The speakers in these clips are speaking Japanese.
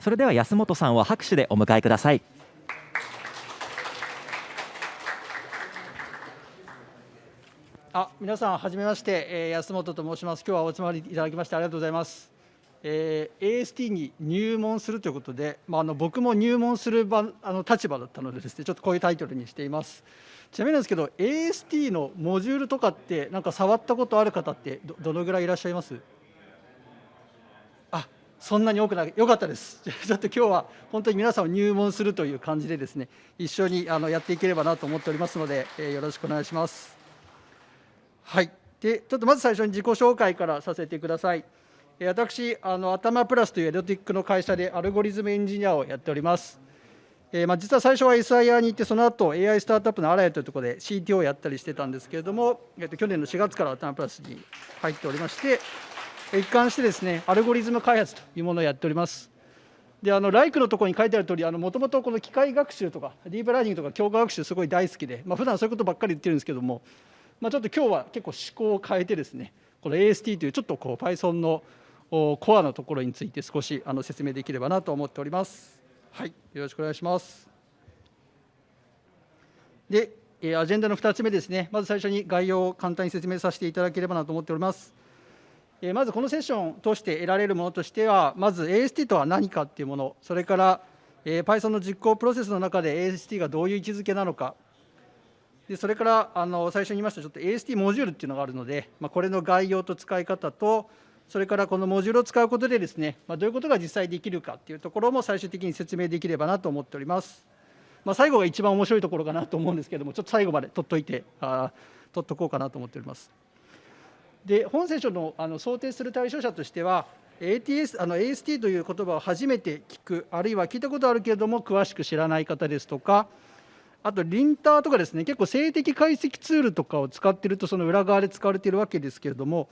それでは安本さんを拍手でお迎えください。あ皆さんはじめまして、えー、安本と申します。今日はお集まりいただきましてありがとうございます。えー、AST に入門するということで、まあ、あの僕も入門する場あの立場だったのでですねちょっとこういうタイトルにしています。ちなみになんですけど AST のモジュールとかってなんか触ったことある方ってどどのぐらいいらっしゃいます？そんなに多くないよかったです。ちょっと今日は本当に皆さんを入門するという感じでですね一緒にあのやっていければなと思っておりますので、えー、よろしくお願いします。はい。でちょっとまず最初に自己紹介からさせてください。私、あの atama plus という EdTech の会社でアルゴリズムエンジニアをやっております。えー、まあ、実は最初は SIer に行って、その後 AI スタートアップのアラヤというところで CTO をやったりしてたんですけれども、えー、と去年の4月から atama plus に入っておりまして、一貫してですね、アルゴリズム開発というものをやっております。で、あの、ライクのところに書いてある通り、あの、もともとこの機械学習とか、ディープラーニングとか強化学習すごい大好きで、まあ、普段そういうことばっかり言ってるんですけども、まあ、ちょっと今日は結構思考を変えてですね、この AST というちょっとこう Python のコアのところについて少しあの説明できればなと思っております。はい、よろしくお願いします。で、アジェンダの2つ目ですね、まず最初に概要を簡単に説明させていただければなと思っております。まずこのセッションを通して得られるものとしては、まず AST とは何かっていうもの、それから Python の実行プロセスの中で AST がどういう位置づけなのか、でそれからあの最初に言いましたちょっと AST モジュールっていうのがあるので、まあ、これの概要と使い方と、それからこのモジュールを使うことでですね、まあ、どういうことが実際できるかっていうところも最終的に説明できればなと思っております。まあ、最後が一番面白いところかなと思うんですけども、ちょっと最後まで取っといて、あ取っとこうかなと思っております。で、本セッションのあの想定する対象者としては、ATS あの AST という言葉を初めて聞く、あるいは聞いたことあるけれども、詳しく知らない方ですとか、あと、リンターとかですね、結構静的解析ツールとかを使っていると、その裏側で使われているわけですけれども、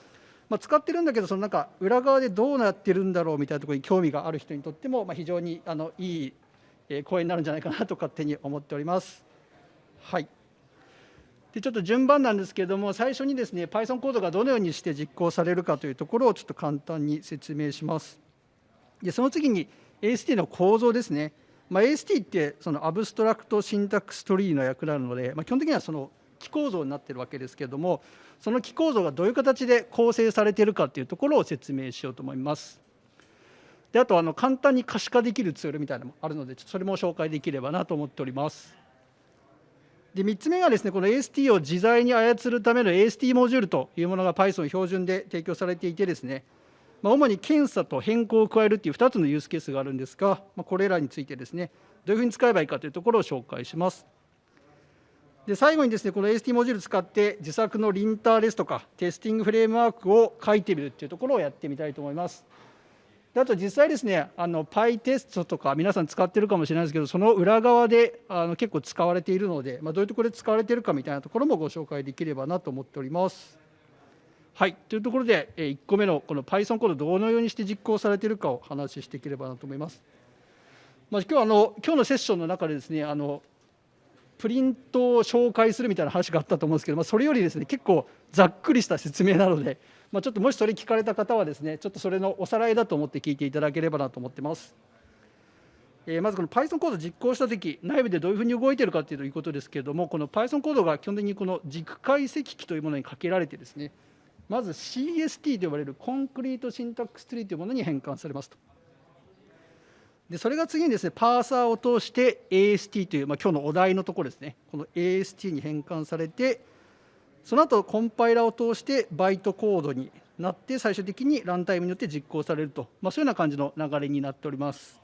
まあ、使ってるんだけどそのなんか裏側でどうなってるんだろうみたいなところに興味がある人にとっても、まあ、非常にあのいい講演になるんじゃないかなと勝手に思っております。はいでちょっと順番なんですけれども最初にですね Python コードがどのようにして実行されるかというところをちょっと簡単に説明します。でその次に AST の構造ですね。まあ、AST ってそのアブストラクトシンタックストリーの役なので、まあ、基本的にはその木構造になってるわけですけれどもその木構造がどういう形で構成されているかというところを説明しようと思います。であとあの簡単に可視化できるツールみたいなのもあるのでそれも紹介できればなと思っております。で3つ目がですねこの AST を自在に操るための AST モジュールというものが Python 標準で提供されていてですね、まあ、主に検査と変更を加えるっていう2つのユースケースがあるんですが、まあ、これらについてですねどういうふうに使えばいいかというところを紹介します。で最後にですねこの AST モジュール使って自作のリンターですとかテスティングフレームワークを書いてみるっていうところをやってみたいと思います。であと実際ですねあの PyTest とか皆さん使ってるかもしれないですけどその裏側であの結構使われているので、まあ、どういうところで使われているかみたいなところもご紹介できればなと思っております。はいというところで1個目のこの Python コードどのようにして実行されているかを話していければなと思います。まあ、今日あの今日のセッションの中でですねあのプリントを紹介するみたいな話があったと思うんですけど、まあ、それよりですね結構ざっくりした説明なので、まあ、ちょっともしそれ聞かれた方はですねちょっとそれのおさらいだと思って聞いていただければなと思ってます。えー、まずこの Python コード実行したとき、内部でどういうふうに動いているかということですけれども、この Python コードが基本的にこの軸解析機というものにかけられてですね、まず CST と呼ばれるコンクリートシンタックスツリーというものに変換されますと。でそれが次にですねパーサーを通して AST という、まあ、今日のお題のところですねこの AST に変換されてその後コンパイラを通してバイトコードになって最終的にランタイムによって実行されると、まあ、そういうような感じの流れになっております。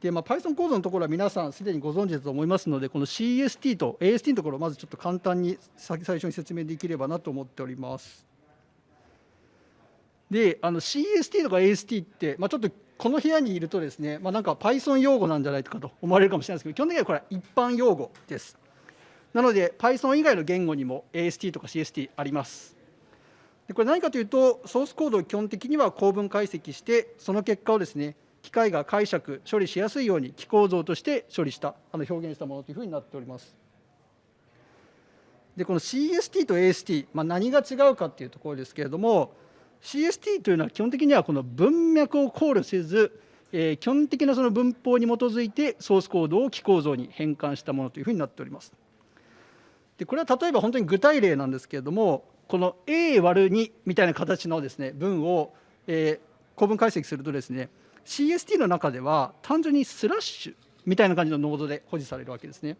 でまあ、Python コードのところは皆さんすでにご存知だと思いますのでこの CST と AST のところをまずちょっと簡単に最初に説明できればなと思っております。であの CST とか AST って、まあ、ちょっとこの部屋にいるとですね、まあ、なんか Python 用語なんじゃないかと思われるかもしれないですけど基本的にはこれは一般用語ですなので Python 以外の言語にも AST とか CST ありますでこれ何かというとソースコードを基本的には構文解析してその結果をですね機械が解釈処理しやすいように機構造として処理したあの表現したものというふうになっておりますでこの CST と AST、まあ、何が違うかっていうところですけれども CST というのは基本的にはこの文脈を考慮せず、えー、基本的なその文法に基づいてソースコードを記構造に変換したものというふうになっております。でこれは例えば本当に具体例なんですけれどもこの A 割る2みたいな形のですね文を、えー、構文解析するとですね CST の中では単純にスラッシュみたいな感じのノードで保持されるわけですね。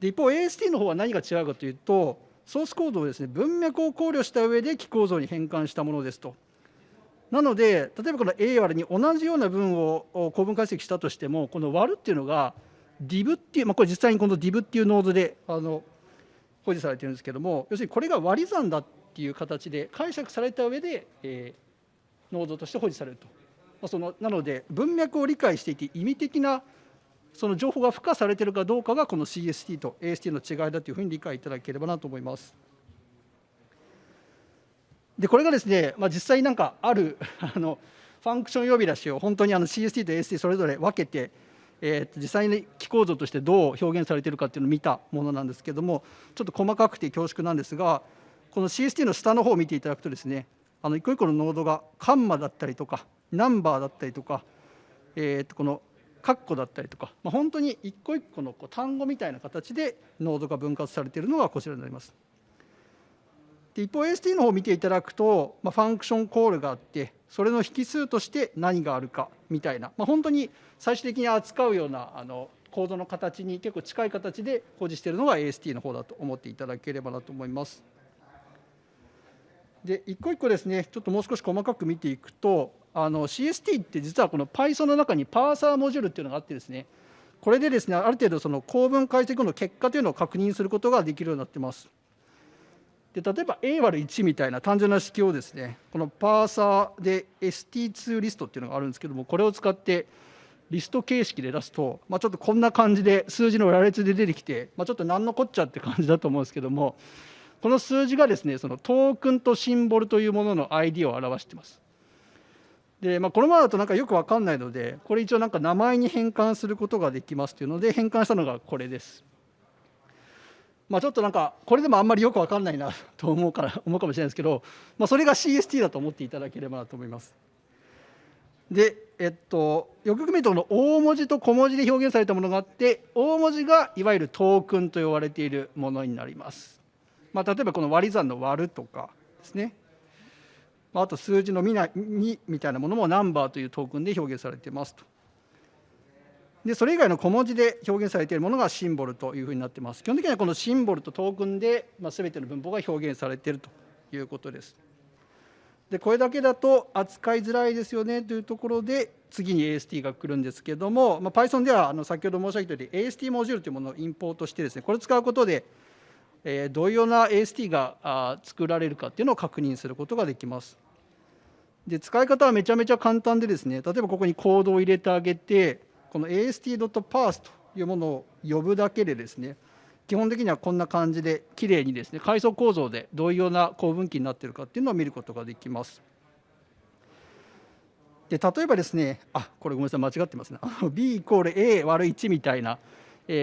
で一方 AST の方は何が違うかというとソースコードをですね文脈を考慮した上で記構造に変換したものですと。なので例えばこの A 割に同じような文を構文解析したとしてもこの割るっていうのが div っていう、まあ、これ実際にこの div っていうノードであの保持されてるんですけども要するにこれが割り算だっていう形で解釈された上で、えー、ノードとして保持されると。まあ、そのなので文脈を理解していて意味的なその情報が付加されているかどうかがこの CST と AST の違いだというふうに理解いただければなと思います。でこれがですね、まあ、実際なんかある あのファンクション呼び出しを本当にあの CST と AST それぞれ分けて、えー、実際に記構造としてどう表現されているかっていうのを見たものなんですけどもちょっと細かくて恐縮なんですがこの CST の下の方を見ていただくとですねあの一個一個のノードがカンマだったりとかナンバーだったりとか、えー、とこの括弧だったりとか、まあ、本当に一個一個のこう単語みたいな形でノードが分割されているのがこちらになります。で一方 AST の方を見ていただくと、まあ、ファンクションコールがあってそれの引数として何があるかみたいな、まあ、本当に最終的に扱うようなあのコードの形に結構近い形で保持しているのが AST の方だと思っていただければなと思います。で一個一個ですねちょっともう少し細かく見ていくとあの CST って実はこの Python の中にパーサーモジュールっていうのがあってですねこれでですねある程度その構文解析の結果というのを確認することができるようになってます。で例えば A 割る1みたいな単純な式をですねこのパーサーで ST2 リストっていうのがあるんですけどもこれを使ってリスト形式で出すと、まあ、ちょっとこんな感じで数字の羅列で出てきて、まあ、ちょっと何のこっちゃって感じだと思うんですけどもこの数字がですねそのトークンとシンボルというものの ID を表してます。でまあ、このままだとなんかよく分かんないのでこれ一応なんか名前に変換することができますというので変換したのがこれです。まあ、ちょっとなんかこれでもあんまりよく分かんないなと思うから思うかもしれないですけど、まあ、それが CST だと思っていただければなと思います。で、えっと、よくよく見るとこの大文字と小文字で表現されたものがあって大文字がいわゆるトークンと呼ばれているものになります。まあ、例えばこの割り算の割るとかですねまあと数字の2みたいなものもナンバーというトークンで表現されていますと。でそれ以外の小文字で表現されているものがシンボルというふうになっています。基本的にはこのシンボルとトークンで、まあ、全ての文法が表現されているということです。でこれだけだと扱いづらいですよねというところで次に AST が来るんですけども、まあ、Python ではあの先ほど申し上げたように AST モジュールというものをインポートしてですねこれを使うことで、えー、どういうような AST が作られるかっていうのを確認することができます。で使い方はめちゃめちゃ簡単でですね例えばここにコードを入れてあげてこの ast.parse というものを呼ぶだけでですね基本的にはこんな感じできれいにですね階層構造でどういうような構文器になっているかっていうのを見ることができます。で例えばですねあこれごめんなさい間違ってますね b イコール a 割る1みたいな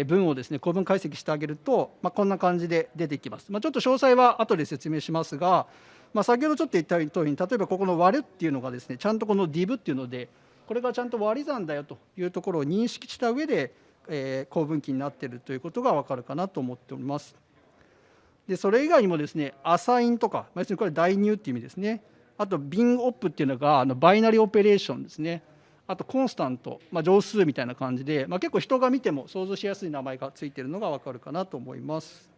文をですね構文解析してあげると、まあ、こんな感じで出てきます。まあ、ちょっと詳細は後で説明しますが、まあ、先ほどちょっと言った通りに例えばここの割るっていうのがですねちゃんとこの div っていうのでこれがちゃんと割り算だよというところを認識した上で、えー、構文器になっているということが分かるかなと思っております。でそれ以外にもですねアサインとか要するにこれ代入っていう意味ですねあとビンオップっていうのがあのバイナリーオペレーションですねあとコンスタント、まあ、乗数みたいな感じで、まあ、結構人が見ても想像しやすい名前がついているのが分かるかなと思います。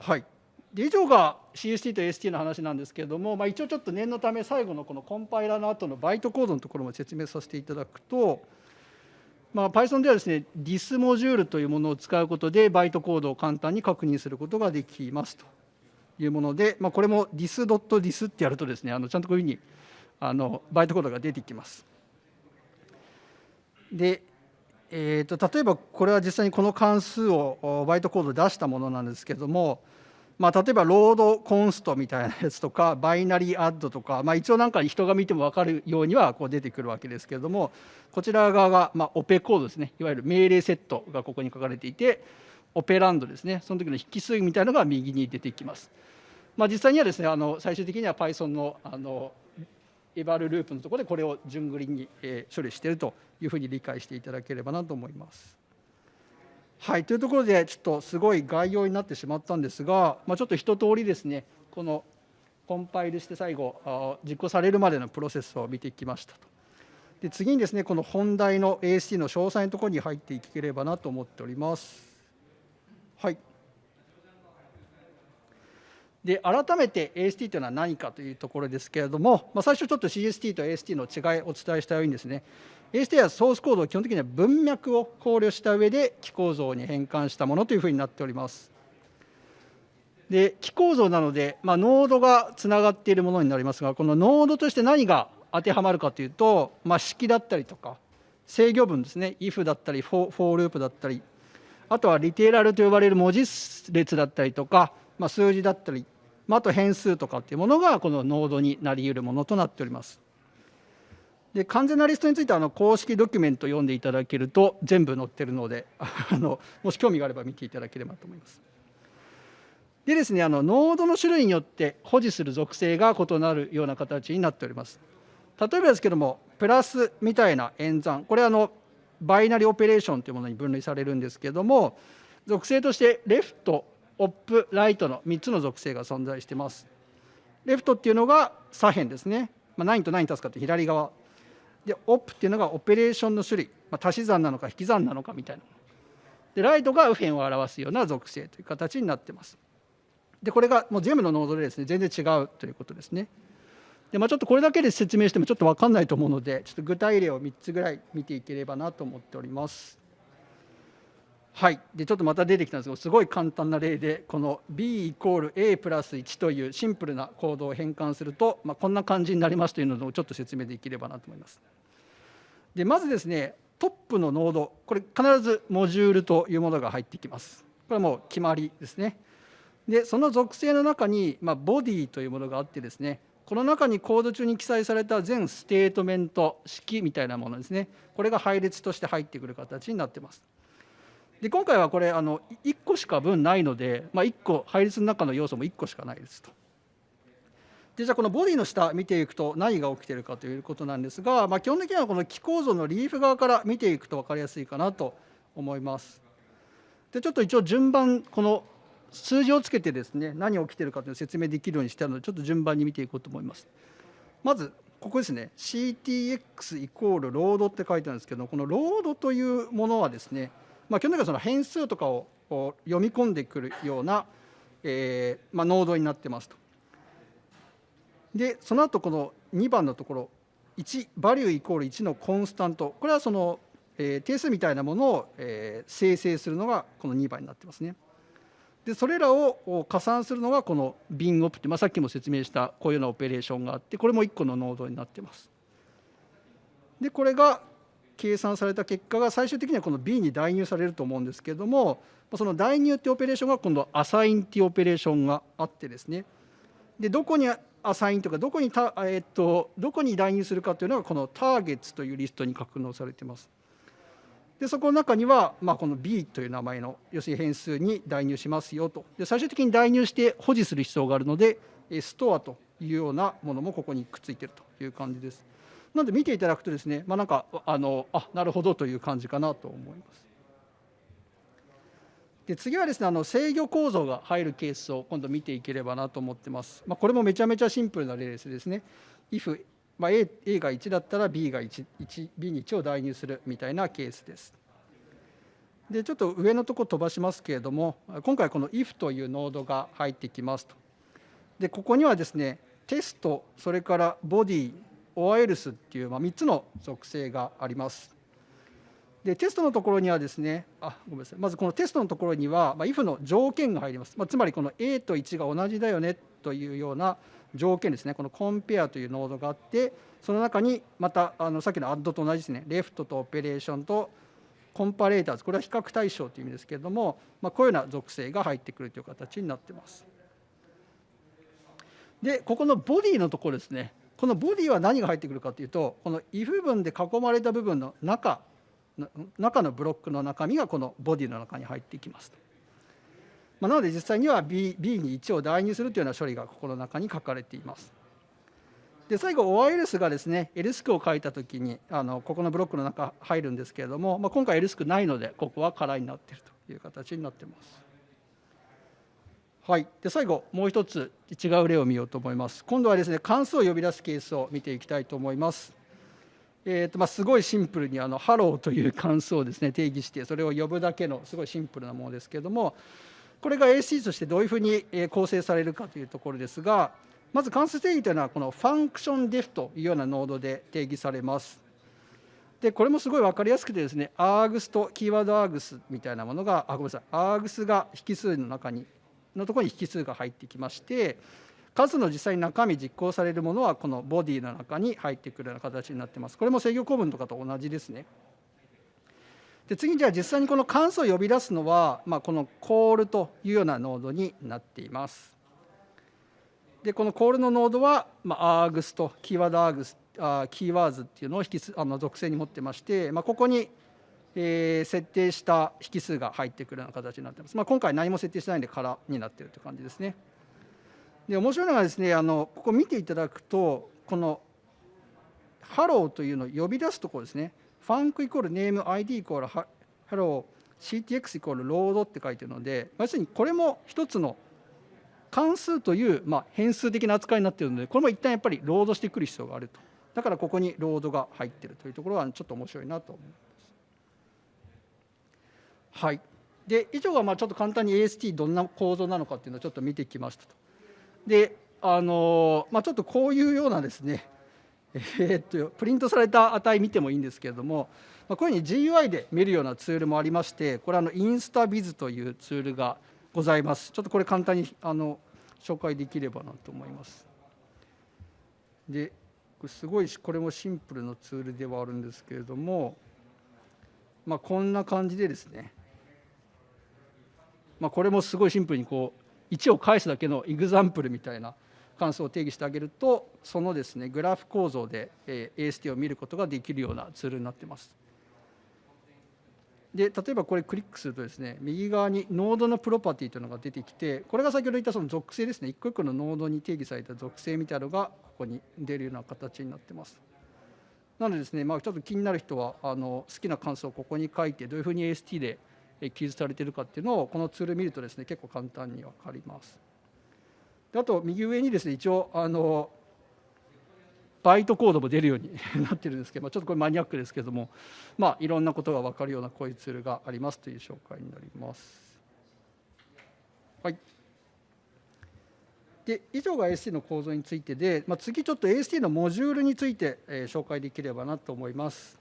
はいで以上が CST と AST の話なんですけれども、まあ、一応ちょっと念のため最後のこのコンパイラーの後のバイトコードのところも説明させていただくと、まあ、Python ではですね DIS モジュールというものを使うことでバイトコードを簡単に確認することができますというもので、まあ、これも dis.dis ってやるとですねあのちゃんとこういうふうにあのバイトコードが出てきます。でえーと、例えばこれは実際にこの関数をバイトコード出したものなんですけれどもまあ、例えば LOAD_CONST みたいなやつとか BINARY_ADD とか、まあ、一応なんか人が見ても分かるようにはこう出てくるわけですけれどもこちら側がまあオペコードですねいわゆる命令セットがここに書かれていてオペランドですねその時の引数みたいなのが右に出てきます。まあ、実際にはですねあの最終的には Python のあの eval ループのところでこれを順繰りに、処理しているというふうに理解していただければなと思います。はいというところでちょっとすごい概要になってしまったんですが、まあ、ちょっと一通りですねこのコンパイルして最後実行されるまでのプロセスを見てきましたと。で次にですねこの本題の AST の詳細のところに入っていければなと思っております。はいで改めて AST というのは何かというところですけれども、まあ、最初ちょっと CST と AST の違いをお伝えしたようにですね AST はソースコードを基本的には文脈を考慮した上で機構造に変換したものというふうになっております。で機構造なので、まあ、ノードがつながっているものになりますがこのノードとして何が当てはまるかというと、まあ、式だったりとか制御文ですね if だったり for, for ループだったりあとはリテーラルと呼ばれる文字列だったりとか、まあ、数字だったり、まあ、あと変数とかっていうものがこのノードになり得るものとなっております。で完全なリストについてはあの公式ドキュメント読んでいただけると全部載ってるので あのもし興味があれば見ていただければと思います。でですねあのノードの種類によって保持する属性が異なるような形になっております。例えばですけどもプラスみたいな演算これはあのバイナリオペレーションというものに分類されるんですけども属性としてレフトオップライトの3つの属性が存在していますレフトっていうのが左辺ですね、まあ、何と何足すかって左側でオプっていうのがオペレーションの種類、まあ、足し算なのか引き算なのかみたいな。でライトが右辺を表すような属性という形になってます。でこれがもう全部のノードでですね全然違うということですね。で、まあ、ちょっとこれだけで説明してもちょっと分かんないと思うのでちょっと具体例を3つぐらい見ていければなと思っております。はい、でちょっとまた出てきたんですけどすごい簡単な例でこの b イコール a プラス1というシンプルなコードを変換すると、まあ、こんな感じになりますというのをちょっと説明できればなと思います。でまずですねトップのノードこれ必ず Module というものが入ってきます。これはもう決まりですね。でその属性の中に、まあ、 body というものがあってですねこの中にコード中に記載された全ステートメント式みたいなものですねこれが配列として入ってくる形になってますで今回はこれあの1個しか文ないので、まあ、1個配列の中の要素も1個しかないですとでじゃあこのボディの下見ていくと何が起きているかということなんですが、まあ、基本的にはこの気構造のリーフ側から見ていくと分かりやすいかなと思いますでちょっと一応順番この数字をつけてですね何が起きてるかというのを説明できるようにしてあるのでちょっと順番に見ていこうと思います。まずここですね CTX イコールロードって書いてあるんですけどこのロードというものはですね、まあ、基本的にはその変数とかを読み込んでくるような、えーまあ、ノードになってますと。でその後この2番のところ1バリューイコール1のコンスタントこれはその、えー、定数みたいなものを、えー、生成するのがこの2番になってますね。でそれらを加算するのがこのビンオプって、まあ、さっきも説明したこういうようなオペレーションがあってこれも1個のノードになってます。でこれが計算された結果が最終的にはこの B に代入されると思うんですけれどもその代入っていうオペレーションが今度アサインっていうオペレーションがあってですねでどこにアサインとかどこにた、えっと、どこに代入するかというのがこのターゲットというリストに格納されています。でそこの中には、まあ、この B という名前の要するに変数に代入しますよとで最終的に代入して保持する必要があるのでストアというようなものもここにくっついているという感じです。なので見ていただくとですね、まあ、なんかあのあなるほどという感じかなと思います。で次はですねあの制御構造が入るケースを今度見ていければなと思ってます。まあ、これもめちゃめちゃシンプルな例ですですね。if まあ、A, A が1だったら B が 1, 1 B に1を代入するみたいなケースです。でちょっと上のとこ飛ばしますけれども今回この if というノードが入ってきますと。でここにはですねテストそれからボディ or else っていう、まあ、3つの属性があります。でテストのところにはですねあごめんなさい。まずこのテストのところには、まあ、if の条件が入ります、まあ、つまりこの A と1が同じだよねというような条件ですね。このコンペアというノードがあってその中にまたあのさっきのアッドと同じですね。レフトとオペレーションとコンパレーターズ。これは比較対象という意味ですけれども、まあ、こういうような属性が入ってくるという形になってます。でここのボディのところですね。このボディは何が入ってくるかというとこの if 文で囲まれた部分の中中のブロックの中身がこのボディの中に入っていきます。まあ、なので実際には B, B に1を代入するというような処理がここの中に書かれています。で最後 OILS がですね LSC を書いたときにあのここのブロックの中入るんですけれども、まあ、今回 LSC ないのでここは空になっているという形になってます。はい、で最後もう一つ違う例を見ようと思います。今度はですね関数を呼び出すケースを見ていきたいと思います。えーとまあ、すごいシンプルにあのハローという関数をですね定義してそれを呼ぶだけのすごいシンプルなものですけれどもこれが AST としてどういうふうに構成されるかというところですがまず関数定義というのはこの FunctionDef というようなノードで定義されます。でこれもすごい分かりやすくてですね args とキーワード args みたいなものがあごめんなさい args が引数の中にのところに引数が入ってきまして数の実際に中身実行されるものはこのボディの中に入ってくるような形になってます。これも制御構文とかと同じですね。で次にじゃあ実際にこの関数を呼び出すのは、まあ、このコールというようなノードになっています。でこのコールのノードは、まあ、args とキーワード args あキーワーズっていうのを引きあの属性に持ってまして、まあ、ここに、えー、設定した引数が入ってくるような形になってます。まあ、今回何も設定してないんで空になってるという感じですね。で面白いのがですねあのここ見ていただくとこのハローというのを呼び出すところですねファンクイコールネーム ID イコールハロー CTX イコールロードって書いてるので要するにこれも一つの関数という、まあ、変数的な扱いになっているのでこれも一旦やっぱりロードしてくる必要があるとだからここにロードが入っているというところはちょっと面白いなと思います。はい、で以上がまあちょっと簡単に AST どんな構造なのかっていうのをちょっと見てきましたと。であのまあ、ちょっとこういうようなですね、えー、っとプリントされた値見てもいいんですけれども、まあ、こういうふうに GUI で見るようなツールもありましてこれあのインスタビズというツールがございます。ちょっとこれ簡単にあの紹介できればなと思います。で、すごいこれもシンプルなツールではあるんですけれども、まあ、こんな感じでですね、まあ、これもすごいシンプルにこう1を返すだけの example みたいな関数を定義してあげるとそのですねグラフ構造で AST を見ることができるようなツールになってます。で例えばこれクリックするとですね右側にノードのプロパティというのが出てきてこれが先ほど言ったその属性ですね一個一個のノードに定義された属性みたいなのがここに出るような形になってます。なのでですね、まあ、ちょっと気になる人はあの好きな関数をここに書いてどういうふうに AST で記述されているかっていうのをこのツール見るとですね結構簡単に分かります。であと右上にですね一応あのバイトコードも出るようになってるんですけど、まあ、ちょっとこれマニアックですけども、まあ、いろんなことが分かるようなこういうツールがありますという紹介になります。はい、で以上が AST の構造についてで、まあ、次ちょっと AST のモジュールについて、え、紹介できればなと思います。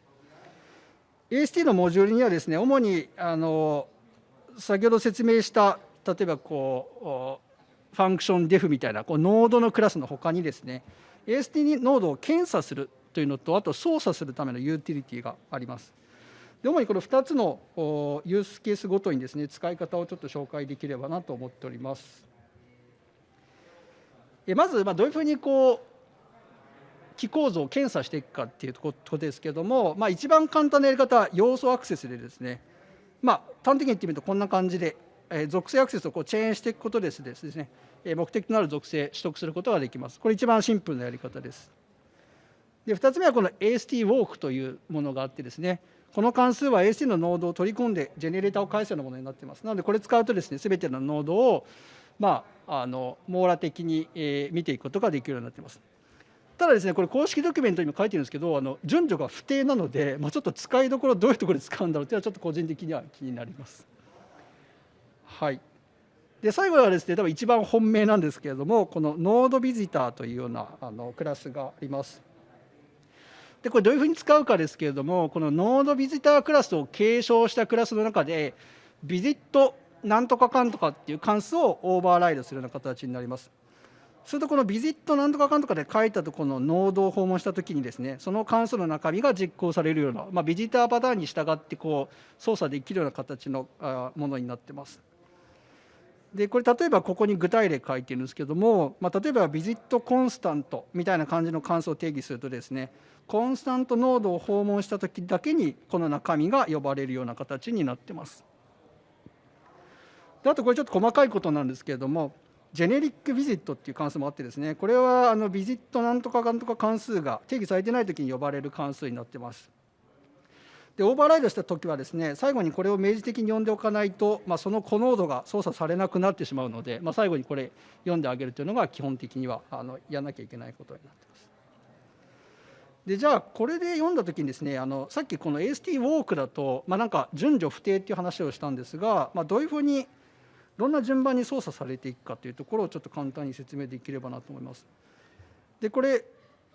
AST のモジュールにはですね主にあの先ほど説明した例えばこう FunctionDef みたいなこうノードのクラスのほかにですね AST ノードを検査するというのとあと操作するためのユーティリティがあります。で主にこの2つのユースケースごとにですね使い方をちょっと紹介できればなと思っております。まずどういうふうにこう機構造を検査していくかっていうことですけども、まあ、一番簡単なやり方は要素アクセスでですね、まあ、端的に言ってみるとこんな感じで、え属性アクセスをこうチェーンしていくことですですねえ目的となる属性取得することができます。これ一番シンプルなやり方です。で2つ目はこの AST ウォークというものがあってですねこの関数は AST のノードを取り込んでジェネレーターを返すようなものになっています。なのでこれ使うとですね全てのノードをまああの網羅的に、え、見ていくことができるようになっています。ただですねこれ公式ドキュメントにも書いてるんですけどあの順序が不定なので、まあ、ちょっと使いどころどういうところで使うんだろうっていうのはちょっと個人的には気になります。はいで最後はですね多分一番本命なんですけれどもこのノードビジターというようなあのクラスがあります。でこれどういうふうに使うかですけれどもこのノードビジタークラスを継承したクラスの中でビジットなんとかかんとかっていう関数をオーバーライドするような形になります。するとこのビジットなんとかかんとかで書いたとこのノードを訪問したときにですねその関数の中身が実行されるような、まあ、ビジターパターンに従ってこう操作できるような形のものになってます。でこれ例えばここに具体例書いてるんですけども、まあ、例えばビジットコンスタントみたいな感じの関数を定義するとですねコンスタントノードを訪問した時だけにこの中身が呼ばれるような形になってます。であとこれちょっと細かいことなんですけれどもジェネリックビジットっていう関数もあってですねこれはあのビジットなんとかなんとか関数が定義されてない時に呼ばれる関数になってます。でオーバーライドした時はですね最後にこれを明示的に呼んでおかないと、まあ、そのコノードが操作されなくなってしまうので、まあ、最後にこれ読んであげるというのが基本的にはあのやらなきゃいけないことになってます。でじゃあこれで読んだ時にですねあのさっきこの AST ウォークだと、まあ、なんか順序不定っていう話をしたんですが、まあ、どういうふうにどんな順番に操作されていくかというところをちょっと簡単に説明できればなと思います。でこれ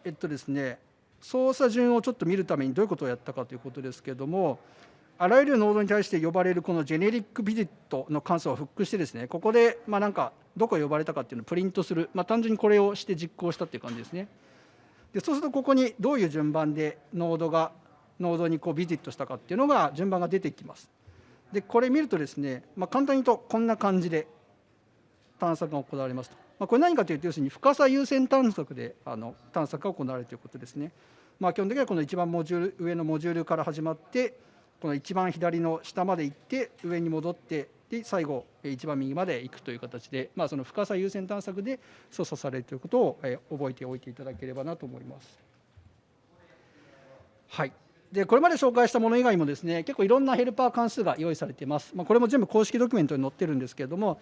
えっとですね操作順をちょっと見るためにどういうことをやったかということですけれどもあらゆるノードに対して呼ばれるこのジェネリックビジットの関数をフックしてですねここでまあなんかどこ呼ばれたかっていうのをプリントする、まあ、単純にこれをして実行したっていう感じですね。でそうするとここにどういう順番でノードがノードにこうビジットしたかっていうのが順番が出てきます。でこれ見るとですね、まあ、簡単に言うとこんな感じで探索が行われますと、まあ、これ何かというと要するに深さ優先探索であの探索が行われるということですね。まあ、基本的にはこの一番モジュール上のモジュールから始まってこの一番左の下まで行って上に戻ってで最後一番右まで行くという形で、まあ、その深さ優先探索で操作されるということを覚えておいていただければなと思います。はいでこれまで紹介したもの以外もですね結構いろんなヘルパー関数が用意されています、まあ、これも全部公式ドキュメントに載ってるんですけれども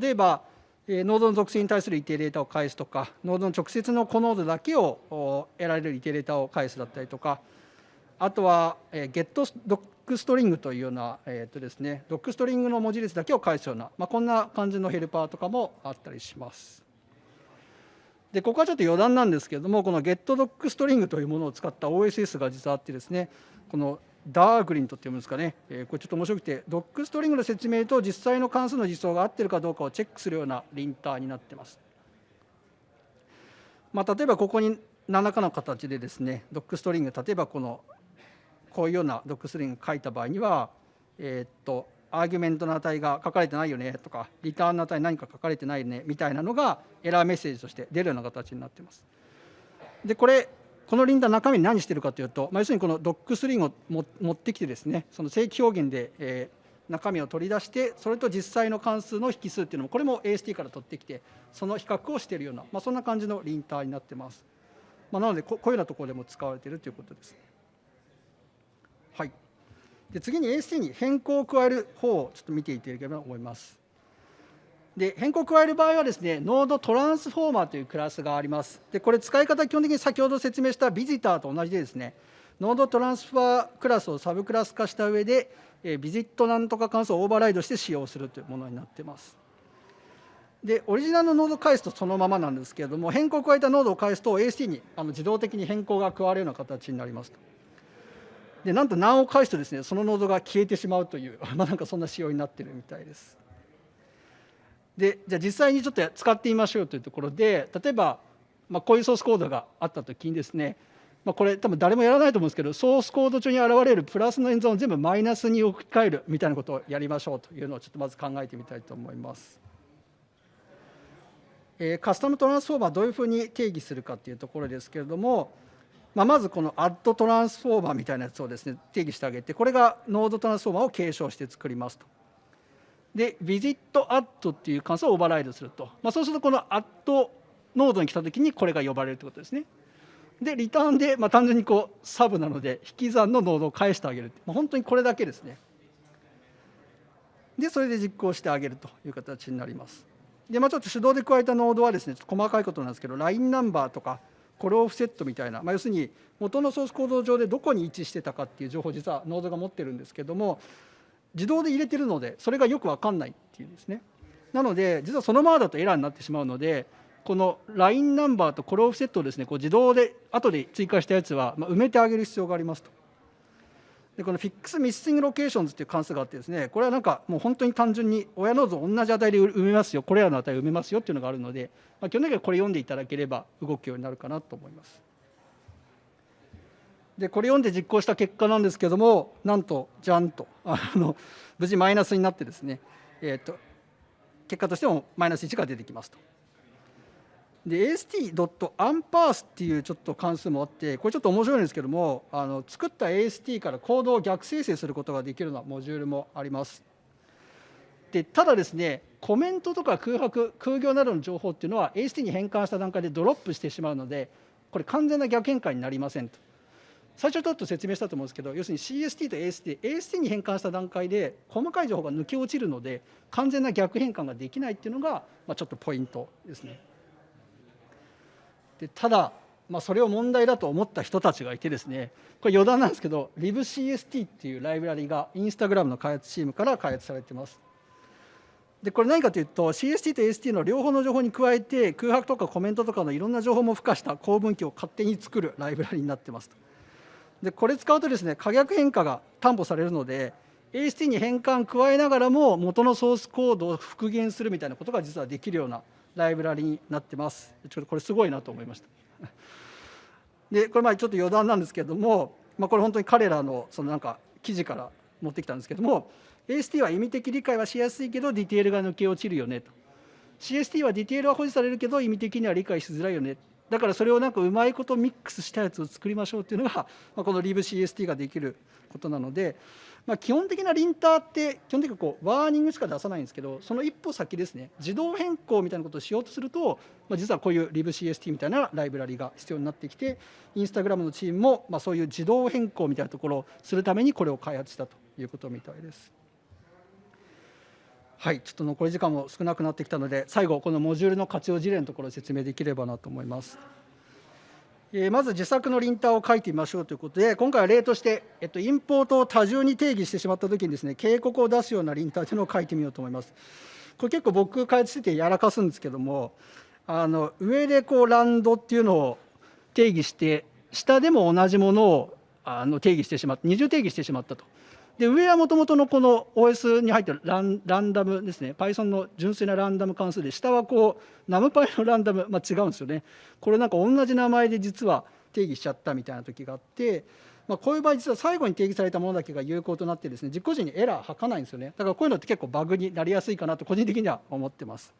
例えばえノードの属性に対するイテレータを返すとかノードの直接のコノードだけを得られるイテレータを返すだったりとかあとは getDocString というような、えーとですね、ドックストリングの文字列だけを返すような、まあ、こんな感じのヘルパーとかもあったりします。でここはちょっと余談なんですけれどもこの getDocString というものを使った OSS が実はあってですねこのダーグリントって読むんですかね、えー、これちょっと面白くてドックストリングの説明と実際の関数の実装が合ってるかどうかをチェックするようなリンターになってます。まあ、例えばここに何らかの形でですねドックストリング例えばこのこういうようなドックストリング書いた場合にはえー、っとアーギュメントの値が書かれてないよねとかリターンの値何か書かれてないよねみたいなのがエラーメッセージとして出るような形になってます。でこれこのリンダー中身何してるかというと、まあ、要するにこのドックスリンを持ってきてですねその正規表現で、えー、中身を取り出してそれと実際の関数の引数っていうのもこれも AST から取ってきてその比較をしているような、まあ、そんな感じのリンターになってます。まあ、なのでこういうようなところでも使われているということです。で次に AST に変更を加える方をちょっと見ていただければと思います。で変更を加える場合はですね、ノードトランスフォーマーというクラスがあります。でこれ使い方は基本的に先ほど説明したビジターと同じでですね、ノードトランスファークラスをサブクラス化した上で、えビジットなんとか関数をオーバーライドして使用するというものになっています。でオリジナルのノードを返すとそのままなんですけれども変更を加えたノードを返すと AST にあの自動的に変更が加わるような形になります。でなんと何を返すとですねそのノードが消えてしまうという まあなんかそんな仕様になってるみたいです。でじゃあ実際にちょっと使ってみましょうというところで例えば、まあ、こういうソースコードがあった時にですね、まあ、これ多分誰もやらないと思うんですけどソースコード中に現れるプラスの演算を全部マイナスに置き換えるみたいなことをやりましょうというのをちょっとまず考えてみたいと思います。え、 custom transformer どういうふうに定義するかというところですけれども、まあ、まずこのアッドトランスフォーマーみたいなやつをですね定義してあげてこれが NodeTransformer を継承して作りますと。で visitAdd っていう関数をオーバーライドすると、まあ、そうするとこの add ノードに来た時にこれが呼ばれるということですね。でリターンで、まあ、単純にこうサブなので引き算のノードを返してあげる、まあ、本当にこれだけですね。でそれで実行してあげるという形になります。でまあ、ちょっと手動で加えたノードはですね細かいことなんですけど LINE ナンバーとかコロオフセットみたいな、まあ、要するに元のソースコード上でどこに位置してたかっていう情報を実はノードが持ってるんですけども自動で入れてるのでそれがよく分かんないっていうんですね。なので実はそのままだとエラーになってしまうのでこのラインナンバーとコロオフセットをですねこう自動で後で追加したやつは、埋めてあげる必要がありますと。でこの Fix Missing Locations っていう関数があってですねこれはなんかもう本当に単純に親ノード同じ値で埋めますよこれらの値を埋めますよっていうのがあるので、まあ、基本的にはこれ読んでいただければ動くようになるかなと思いますでこれ読んで実行した結果なんですけどもなんとじゃんとあの無事マイナスになってですね、えーと、結果としてもマイナス1が出てきますと。で ast.unparse っていうちょっと関数もあってこれちょっと面白いんですけどもあの作った AST からコードを逆生成することができるようなモジュールもあります。でただですねコメントとか空白空行などの情報っていうのは AST に変換した段階でドロップしてしまうのでこれ完全な逆変換になりませんと最初ちょっと説明したと思うんですけど要するに CST と AST AST に変換した段階で細かい情報が抜け落ちるので完全な逆変換ができないっていうのが、まあ、ちょっとポイントですねでただまあ、それを問題だと思った人たちがいてですねこれ余談なんですけど LibCST っていうライブラリがインスタグラムの開発チームから開発されてます。でこれ何かというと CST と AST の両方の情報に加えて空白とかコメントとかのいろんな情報も付加した構文器を勝手に作るライブラリになってますでこれ使うとですね可逆変化が担保されるので AST に変換加えながらも元のソースコードを復元するみたいなことが実はできるようなライブラリになってます。ちょっとこれすごいなと思いました。でこれまあちょっと余談なんですけれども、まあ、これ本当に彼らのそのなんか記事から持ってきたんですけども AST は意味的理解はしやすいけどディテールが抜け落ちるよねと。CST はディテールは保持されるけど意味的には理解しづらいよね。だからそれをなんかうまいことミックスしたやつを作りましょうっていうのが、まあ、この LibCST ができることなので、まあ、基本的なリンターって基本的にこうワーニングしか出さないんですけどその一歩先ですね自動変更みたいなことをしようとすると、まあ、実はこういう LibCST みたいなライブラリが必要になってきてインスタグラムのチームもまあそういう自動変更みたいなところをするためにこれを開発したということみたいです。はい、ちょっと残り時間も少なくなってきたので最後このモジュールの活用事例のところを説明できればなと思います。えまず自作のリンターを書いてみましょうということで、今回は例として、えっと、インポートを多重に定義してしまったときにですね、警告を出すようなリンターというのを書いてみようと思います。これ結構僕開発しててやらかすんですけども、あの上でこうランドっていうのを定義して、下でも同じものをあの定義してしまった、二重定義してしまったと。で上はもともとのこの OS に入ってるランランダムですね。Python の純粋なランダム関数で下はこう NumPy のランダム、まあ、違うんですよね。これなんか同じ名前で実は定義しちゃったみたいな時があって、まあ、こういう場合実は最後に定義されたものだけが有効となってですね実行時にエラー吐かないんですよね。だからこういうのって結構バグになりやすいかなと個人的には思ってます。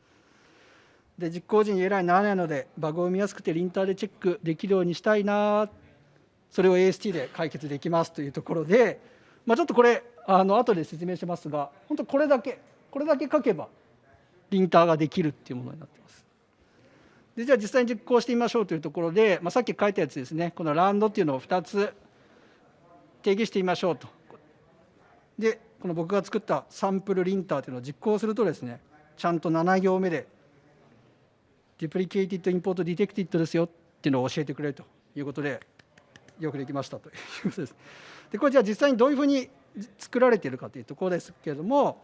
で実行時にエラーにならないのでバグを見やすくてリンターでチェックできるようにしたいなそれを AST で解決できますというところでまあ、ちょっとこれあの後で説明しますが本当これだけこれだけ書けばリンターができるっていうものになってます。でじゃあ実際に実行してみましょうというところで、まあ、さっき書いたやつですねこのランドっていうのを2つ定義してみましょうと。でこの僕が作ったサンプルリンターというのを実行するとですねちゃんと7行目で duplicated import detected ですよっていうのを教えてくれるということでよくできましたということです。でこれじゃあ実際にどういうふうに作られているかというところですけれども、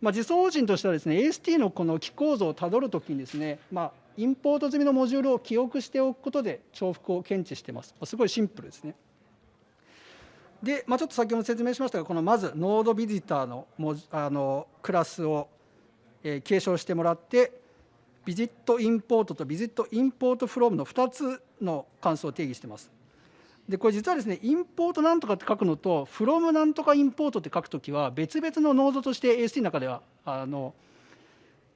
まあ、実装法人としてはですね AST のこの機構造をたどるときにですね、まあ、インポート済みのモジュールを記憶しておくことで重複を検知してます。すごいシンプルですね。で、まあ、ちょっと先ほど説明しましたがこのまずノードビジターのあのクラスを、えー、継承してもらってビジットインポートとビジットインポートフロームの2つの関数を定義してます。でこれ実はですねインポートなんとかって書くのと from なんとかインポートって書くときは別々のノードとして AST の中ではあの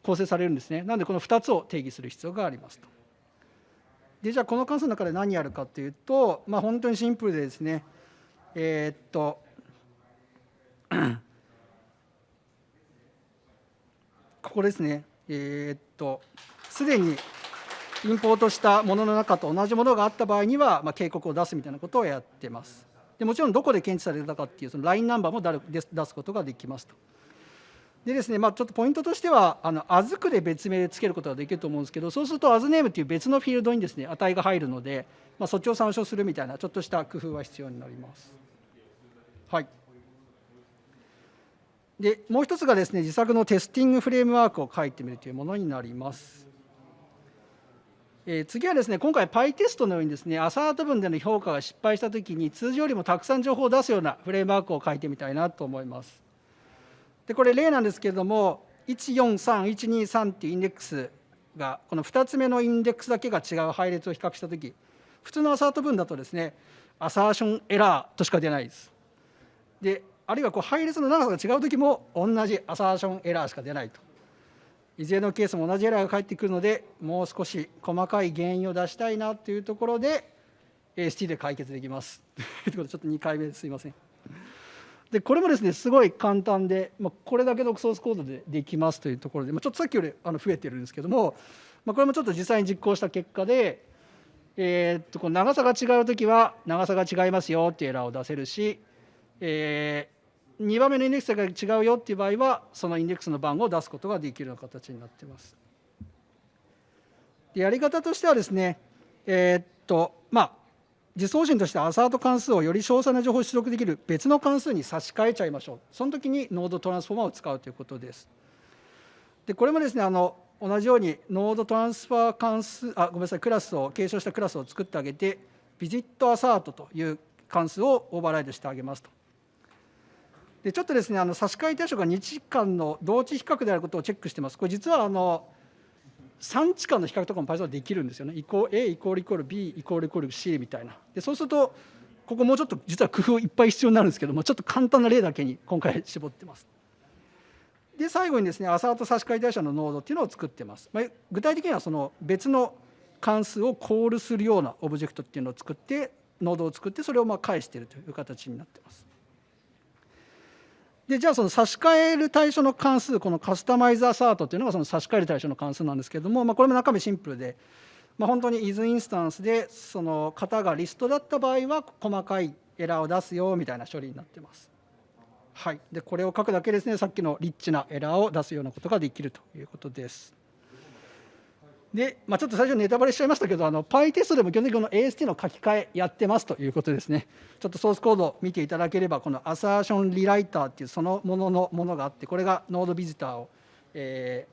構成されるんですね。なのでこの2つを定義する必要がありますと。でじゃあこの関数の中で何やるかっていうとまあ本当にシンプルでですねえー、っとここですね。えー、っとすでにインポートしたものの中と同じものがあった場合には、まあ、警告を出すみたいなことをやってます。でもちろんどこで検知されたかっていうそのラインナンバーも出すことができますと。でですね、まあ、ちょっとポイントとしては、あの、あずくで別名でつけることができると思うんですけど、そうすると、アズネームっていう別のフィールドにですね、値が入るので、まあ、そっちを参照するみたいな、ちょっとした工夫は必要になります。はい。で、もう一つがですね、自作のテスティングフレームワークを書いてみるというものになります。え、次はですね今回 PyTest のようにですね assert 文での評価が失敗したときに通常よりもたくさん情報を出すようなフレームワークを書いてみたいなと思います。でこれ例なんですけれども143123っていうインデックスがこの2つ目のインデックスだけが違う配列を比較したとき普通の assert 文だとですね AssertionError としか出ないです。であるいはこう配列の長さが違うときも同じ AssertionError しか出ないと。いずれのケースも同じエラーが返ってくるのでもう少し細かい原因を出したいなというところで AST で解決できます ということでちょっと2回目ですいません。でこれもですねすごい簡単で、まあ、これだけのソースコードでできますというところで、まあ、ちょっとさっきよりあの増えてるんですけども、まあ、これもちょっと実際に実行した結果で、えー、っとこの長さが違う時は長さが違いますよっていうエラーを出せるし、えー、2番目のインデックスが違うよっていう場合はそのインデックスの番号を出すことができるような形になっています。でやり方としてはですねえー、っとまあ実装方針として assert 関数をより詳細な情報を出力できる別の関数に差し替えちゃいましょう。その時に NodeTransformer を使うということです。でこれもですねあの同じように NodeTransformer 関数あごめんなさいクラスを継承したクラスを作ってあげてビジットアサートという関数をオーバーライドしてあげますと。でちょっとですねあの差し替え対象が日間の同値比較であることをチェックしてますこれ実はあの3値間の比較とかも Python はできるんですよね。イコ A イコールイコール B イコールイコール C みたいな。でそうするとここもうちょっと実は工夫いっぱい必要になるんですけどもちょっと簡単な例だけに今回絞ってます。で最後にですねアサート差し替え対象のノードっていうのを作ってます。まあ、具体的にはその別の関数をコールするようなオブジェクトっていうのを作ってノードを作ってそれをまあ返しているという形になってます。でじゃあその差し替える対象の関数このカスタマイズ assert っていうのがその差し替える対象の関数なんですけれども、まあ、これも中身シンプルで、まあ、本当に is インスタンスでその型がリストだった場合は細かいエラーを出すよみたいな処理になってます。はい、でこれを書くだけですねさっきのリッチなエラーを出すようなことができるということです。で、まあ、ちょっと最初ネタバレしちゃいましたけどあの PyTest でも基本的にこの AST の書き換えやってますということですね。ちょっとソースコードを見ていただければこのアサーションリライターっていうそのもののものがあってこれがノードビジターを、え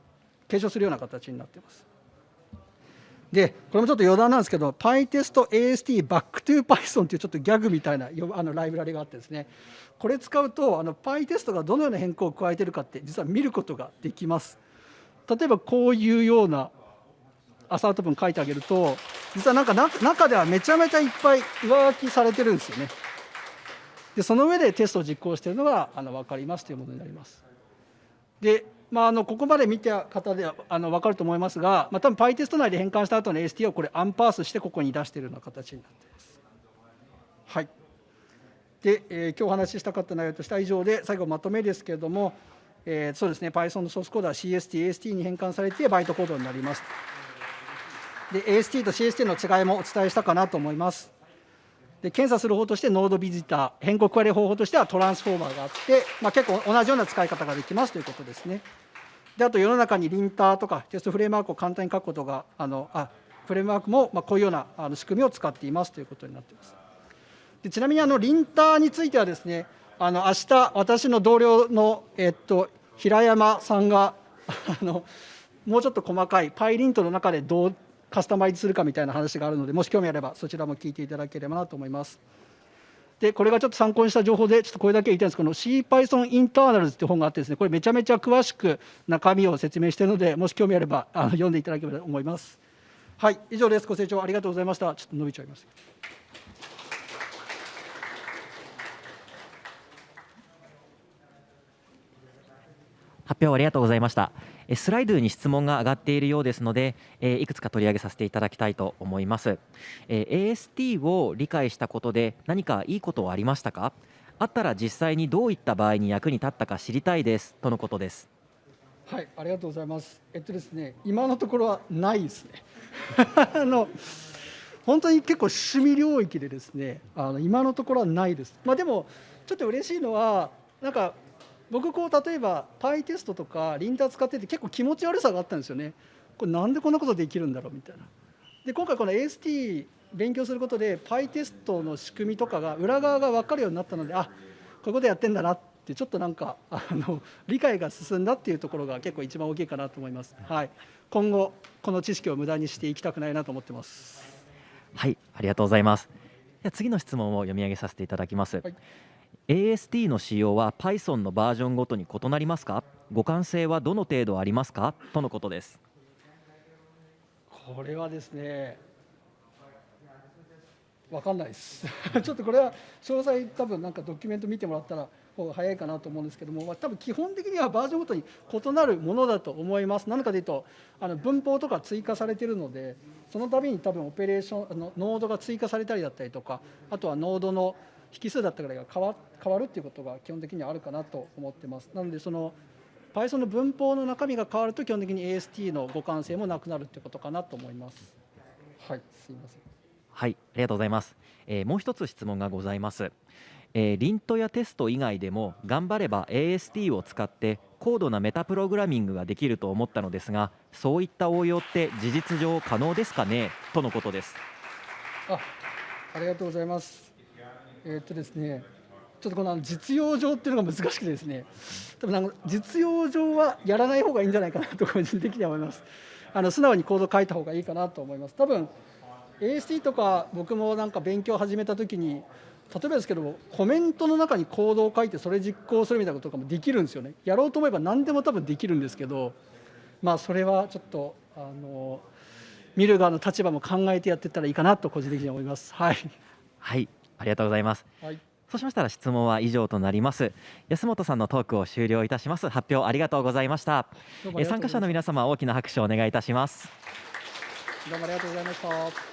ー、継承するような形になってます。でこれもちょっと余談なんですけど PyTestAST Back2Python っていうちょっとギャグみたいなあのライブラリがあってですね。これ使うとあの PyTest がどのような変更を加えてるかって実は見ることができます。例えばこういうようなアサート文書いてあげると実はなんか中ではめちゃめちゃいっぱい上書きされてるんですよね。でその上でテストを実行しているのがあの分かりますというものになります。で、まあ、あのここまで見た方ではあの分かると思いますが、まあ、多分 PyTest 内で変換した後の AST をこれアンパースしてここに出しているような形になっています。はいで、えー、今日お話ししたかった内容としては以上で最後まとめですけれども、えー、そうですね Python のソースコードは CST、AST に変換されてバイトコードになります。で AST と CST の違いもお伝えしたかなと思います。で検査する方としてノードビジター変更加え方法としてはトランスフォーマーがあって、まあ、結構同じような使い方ができますということですね。であと世の中にリンターとかテストフレームワークを簡単に書くことがあのあフレームワークもまあこういうようなあの仕組みを使っていますということになっています。でちなみにあのリンターについてはですねあの明日私の同僚の、えっと、平山さんがあのもうちょっと細かいパイリントの中でどうカスタマイズするかみたいな話があるのでもし興味あればそちらも聞いていただければなと思います。でこれがちょっと参考にした情報でちょっとこれだけ言いたいんですけど CPython Internals っていう本があってですねこれめちゃめちゃ詳しく中身を説明しているのでもし興味あればあの読んでいただければと思います。はい以上ですご清聴ありがとうございましたちょっと伸びちゃいました。発表ありがとうございましたスライドに質問が上がっているようですのでえいくつか取り上げさせていただきたいと思います。え AST を理解したことで何かいいことはありましたか？あったら実際にどういった場合に役に立ったか知りたいです。とのことです。はいありがとうございます。えっとですね今のところはないですね。あの本当に結構趣味領域でですねあの今のところはないです。まあでもちょっと嬉しいのはなんか僕こう例えばパイテストとかリンター使ってて結構気持ち悪さがあったんですよね。これなんでこんなことできるんだろうみたいな。で今回この AST 勉強することでパイテストの仕組みとかが裏側が分かるようになったのであこういうことやってんだなってちょっとなんかあの理解が進んだっていうところが結構一番大きいかなと思います、はい、今後この知識を無駄にしていきたくないなと思ってます。はい。ありがとうございます。次の質問を読み上げさせていただきます、はい AST の使用は Python のバージョンごとに異なりますか？互換性はどの程度ありますか？とのことです。これはですね分かんないです。ちょっとこれは詳細多分なんかドキュメント見てもらったら方が早いかなと思うんですけども、まあ、多分基本的にはバージョンごとに異なるものだと思います。何かというとあの文法とか追加されてるのでその度に多分オペレーションあのノードが追加されたりだったりとかあとはノードの引数だったぐらいが変わ変わるっていうことが基本的にはあるかなと思ってます。なのでその Python の文法の中身が変わると基本的に AST の互換性もなくなるっていうことかなと思います。はい、すいません。はい、ありがとうございます。えーもう一つ質問がございます。えーリントやテスト以外でも頑張れば AST を使って高度なメタプログラミングができると思ったのですがそういった応用って事実上可能ですかね？とのことですあ、ありがとうございます。えっとですね、ちょっとこの実用上っていうのが難しくてですね、多分なんか実用上はやらない方がいいんじゃないかなと個人的には思います。あの素直にコード書いた方がいいかなと思います。多分 AST とか僕もなんか勉強を始めた時に例えばですけどコメントの中にコードを書いてそれ実行するみたいなこととかもできるんですよね。やろうと思えば何でも多分できるんですけど、まあそれはちょっとあの見る側の立場も考えてやっていったらいいかなと個人的には思います。はい。はいありがとうございます。はい。そうしましたら質問は以上となります。安本さんのトークを終了いたします。発表ありがとうございました。ま参加者の皆様大きな拍手をお願いいたします。どうもありがとうございました。